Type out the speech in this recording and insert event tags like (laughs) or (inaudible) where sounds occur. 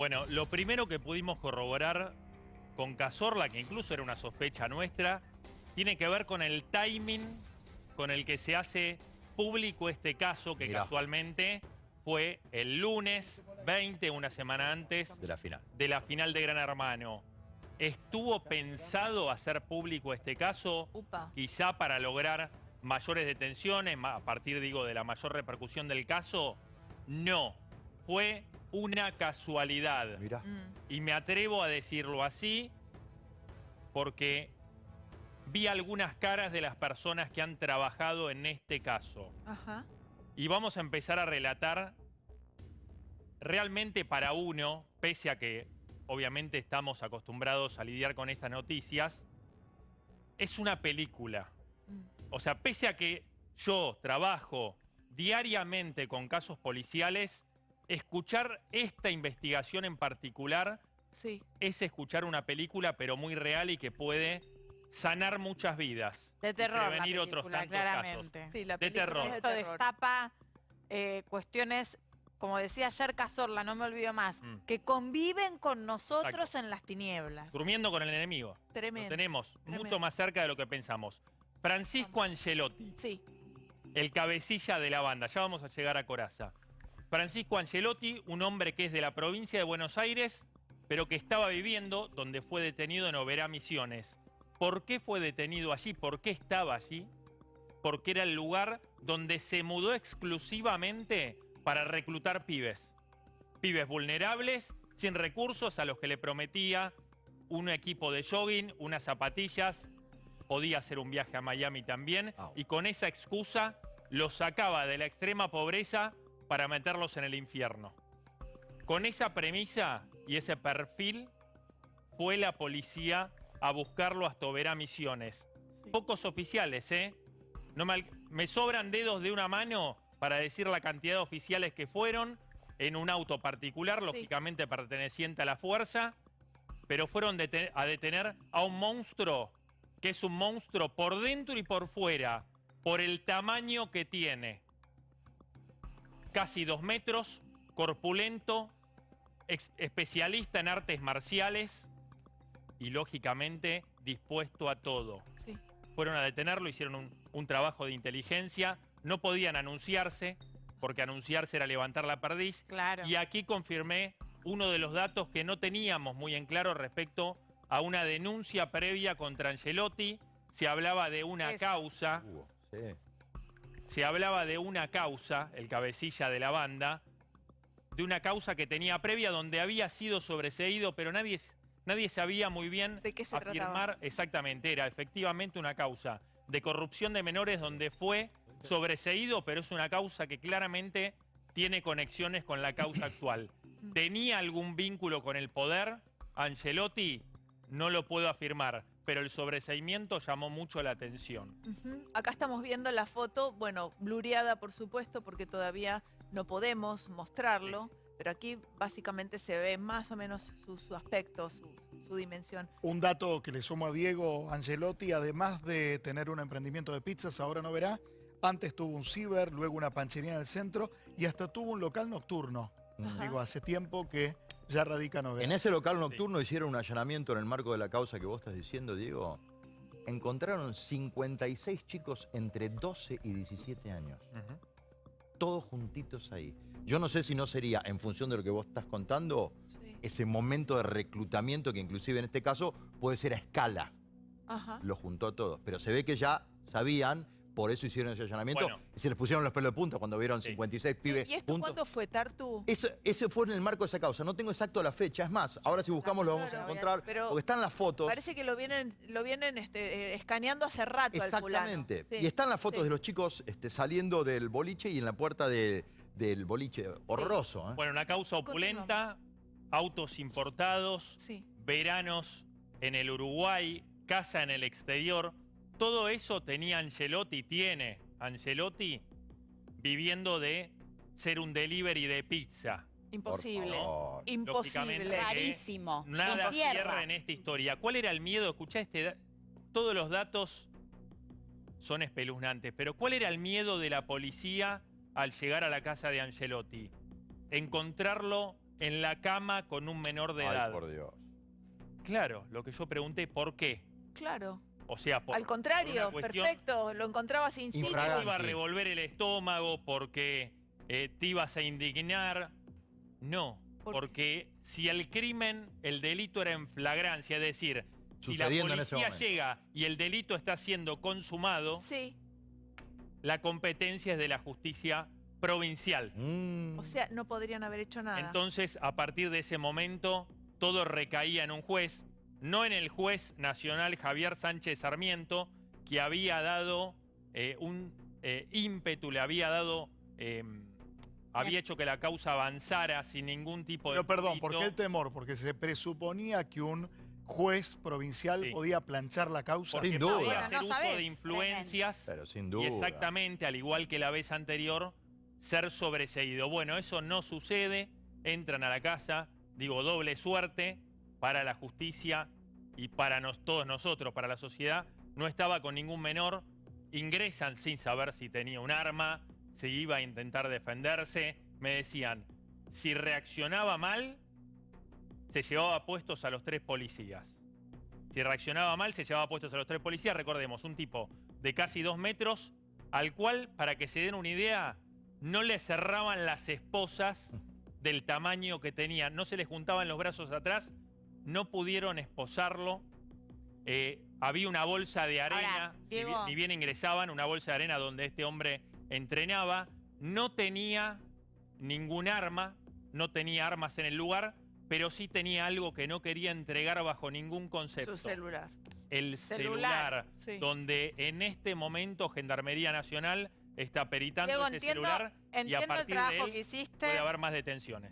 Bueno, lo primero que pudimos corroborar con Cazorla, que incluso era una sospecha nuestra, tiene que ver con el timing con el que se hace público este caso, que Mirá. casualmente fue el lunes 20, una semana antes de la final. de la final de Gran Hermano. ¿Estuvo pensado hacer público este caso? Upa. Quizá para lograr mayores detenciones, a partir, digo, de la mayor repercusión del caso. No, fue una casualidad. Mirá. Mm. Y me atrevo a decirlo así porque vi algunas caras de las personas que han trabajado en este caso. Ajá. Y vamos a empezar a relatar realmente para uno, pese a que obviamente estamos acostumbrados a lidiar con estas noticias, es una película. Mm. O sea, pese a que yo trabajo diariamente con casos policiales, escuchar esta investigación en particular Sí. es escuchar una película, pero muy real y que puede sanar muchas vidas. De y terror, la prevenir otros película, tantos claramente. casos. Sí, la De terror. es de Esto terror. destapa eh, cuestiones, como decía ayer Cazorla, no me olvido más, Mm. que conviven con nosotros Exacto. en las tinieblas. Durmiendo con el enemigo. Lo Tremendo. tenemos Tremendo. mucho más cerca de lo que pensamos. Francisco Angelotti, Sí. el cabecilla de la banda. Ya vamos a llegar a Coraza. Francisco Angelotti, un hombre que es de la provincia de Buenos Aires, pero que estaba viviendo donde fue detenido en Oberá Misiones. ¿Por qué fue detenido allí? ¿Por qué estaba allí? Porque era el lugar donde se mudó exclusivamente para reclutar pibes. Pibes vulnerables, sin recursos, a los que le prometía un equipo de jogging, unas zapatillas, podía hacer un viaje a Miami también, y con esa excusa los sacaba de la extrema pobreza para meterlos en el infierno. Con esa premisa y ese perfil fue la policía a buscarlo hasta Oberá Misiones. Sí. Pocos oficiales, ¿eh? No me, me sobran dedos de una mano para decir la cantidad de oficiales que fueron en un auto particular, Sí. lógicamente perteneciente a la fuerza, pero fueron a detener a un monstruo que es un monstruo por dentro y por fuera, por el tamaño que tiene. Casi dos metros, corpulento, ex- especialista en artes marciales y lógicamente dispuesto a todo. Sí. Fueron a detenerlo, hicieron un, un trabajo de inteligencia, no podían anunciarse, porque anunciarse era levantar la perdiz, Claro. y aquí confirmé uno de los datos que no teníamos muy en claro respecto a una denuncia previa contra Angelotti. Se hablaba de una Eso. causa, Hugo, sí. Se hablaba de una causa, el cabecilla de la banda, de una causa que tenía previa donde había sido sobreseído, pero nadie, nadie sabía muy bien ¿De qué se afirmar trataba? exactamente. Era efectivamente una causa de corrupción de menores donde fue sobreseído, pero es una causa que claramente tiene conexiones con la causa actual. (laughs) ¿Tenía algún vínculo con el poder? Angelotti, no lo puedo afirmar, pero el sobreseimiento llamó mucho la atención. Acá estamos viendo la foto, bueno, blureada por supuesto, porque todavía no podemos mostrarlo, pero aquí básicamente se ve más o menos su, su aspecto, su, su dimensión. Un dato que le sumo a Diego Angelotti, además de tener un emprendimiento de pizzas, ahora no verá, antes tuvo un ciber, luego una panchería en el centro y hasta tuvo un local nocturno. Ajá. Digo, hace tiempo que ya radica en ese local nocturno hicieron un allanamiento en el marco de la causa que vos estás diciendo, Diego. Encontraron 56 chicos entre 12 y 17 años. Todos juntitos ahí. Yo no sé si no sería, en función de lo que vos estás contando, Sí. ese momento de reclutamiento que inclusive en este caso puede ser a escala. Ajá. Lo juntó a todos. Pero se ve que ya sabían, por eso hicieron ese allanamiento. Bueno. Y se les pusieron los pelos de punta cuando vieron Sí. 56 pibes ¿Y esto cuándo fue, Tartu? Eso, ese fue en el marco de esa causa. No tengo exacto la fecha. Es más, ahora si buscamos lo vamos a encontrar. pero porque están las fotos. Parece que lo vienen, lo vienen este, eh, escaneando hace rato al fulano. Exactamente. Sí, Y están las fotos sí. de los chicos este, saliendo del boliche y en la puerta de- del boliche. Horroroso, ¿eh? Bueno, una causa opulenta, autos importados, Sí. veranos en el Uruguay, casa en el exterior. Todo eso tenía Angelotti, tiene Angelotti, viviendo de ser un delivery de pizza. Imposible. Imposible. Rarísimo. Nada No cierra. cierra en esta historia. ¿Cuál era el miedo? Escuchá este. Todos los datos son espeluznantes, pero ¿cuál era el miedo de la policía al llegar a la casa de Angelotti? Encontrarlo en la cama con un menor de Ay, edad. por Dios. Claro, lo que yo pregunté, ¿por qué? Claro. O sea, por, Al contrario, por una cuestión- perfecto. Lo encontrabas in situ. Infragante. te iba a revolver el estómago porque eh, te ibas a indignar. No, ¿Por qué? porque si el crimen, el delito era en flagrancia, es decir, si la policía llega y el delito está siendo consumado, Sí. la competencia es de la justicia provincial. Mm. O sea, no podrían haber hecho nada. Entonces, a partir de ese momento, todo recaía en un juez, no en el juez nacional Javier Sánchez Sarmiento, que había dado eh, un eh, ímpetu, le había dado, eh, había hecho que la causa avanzara sin ningún tipo de... Pero perdón, ¿por qué el temor? Porque se presuponía que un juez provincial Sí. podía planchar la causa. Porque Sin podía duda. Bueno, hacer no uso sabés, de influencias Pero sin y duda. exactamente, al igual que la vez anterior, ser sobreseído. Bueno, eso no sucede, entran a la casa, digo, doble suerte para la justicia y para nos- todos nosotros, para la sociedad. No estaba con ningún menor, ingresan sin saber si tenía un arma, si iba a intentar defenderse. Me decían, si reaccionaba mal, se llevaba puestos a los tres policías. Si reaccionaba mal, se llevaba puestos a los tres policías. Recordemos, un tipo de casi dos metros, al cual, para que se den una idea, no le cerraban las esposas del tamaño que tenía. No se le juntaban los brazos atrás, no pudieron esposarlo. Eh, había una bolsa de Ahora, arena, ni bien- Diego. ni bien ingresaban, una bolsa de arena donde este hombre entrenaba. No tenía ningún arma, no tenía armas en el lugar, pero sí tenía algo que no quería entregar bajo ningún concepto. Su celular. El Celular. celular, Sí. donde en este momento Gendarmería Nacional está peritando Diego, ese entiendo, celular y a entiendo el partir de trabajo él que hiciste. puede haber más detenciones.